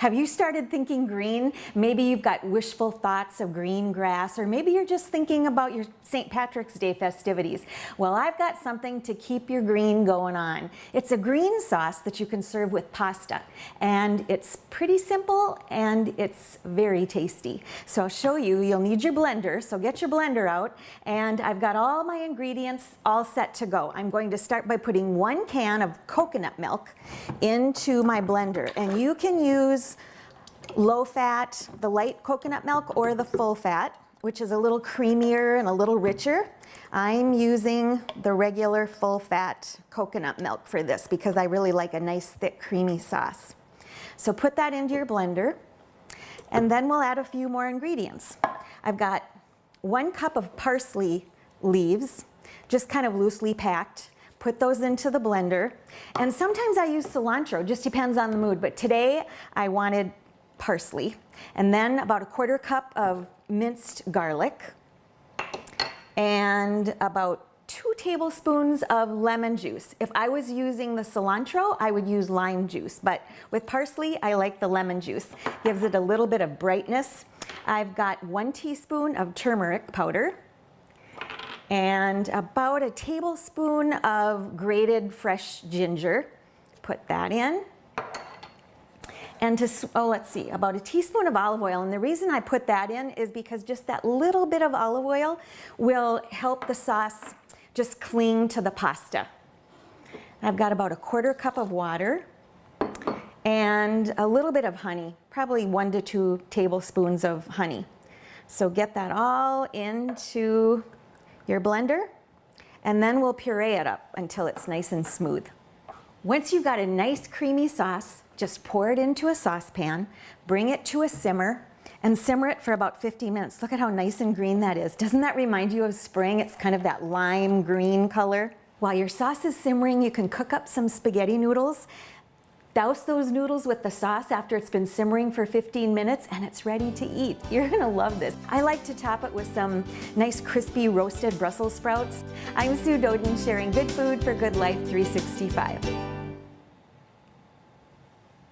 Have you started thinking green? Maybe you've got wishful thoughts of green grass, or maybe you're just thinking about your St. Patrick's Day festivities. Well, I've got something to keep your green going on. It's a green sauce that you can serve with pasta, and it's pretty simple and it's very tasty. So I'll show you, you'll need your blender, so get your blender out, and I've got all my ingredients all set to go. I'm going to start by putting one can of coconut milk into my blender, and you can use low fat, the light coconut milk or the full fat, which is a little creamier and a little richer. I'm using the regular full fat coconut milk for this because I really like a nice thick creamy sauce. So put that into your blender and then we'll add a few more ingredients. I've got one cup of parsley leaves, just kind of loosely packed put those into the blender. And sometimes I use cilantro, just depends on the mood. But today I wanted parsley. And then about a quarter cup of minced garlic. And about two tablespoons of lemon juice. If I was using the cilantro, I would use lime juice. But with parsley, I like the lemon juice. Gives it a little bit of brightness. I've got one teaspoon of turmeric powder and about a tablespoon of grated fresh ginger. Put that in. And to, oh, let's see, about a teaspoon of olive oil. And the reason I put that in is because just that little bit of olive oil will help the sauce just cling to the pasta. I've got about a quarter cup of water and a little bit of honey, probably one to two tablespoons of honey. So get that all into your blender, and then we'll puree it up until it's nice and smooth. Once you've got a nice creamy sauce, just pour it into a saucepan, bring it to a simmer, and simmer it for about 50 minutes. Look at how nice and green that is. Doesn't that remind you of spring? It's kind of that lime green color. While your sauce is simmering, you can cook up some spaghetti noodles. Douse those noodles with the sauce after it's been simmering for 15 minutes and it's ready to eat. You're gonna love this. I like to top it with some nice crispy roasted Brussels sprouts. I'm Sue Doeden sharing good food for good life 365.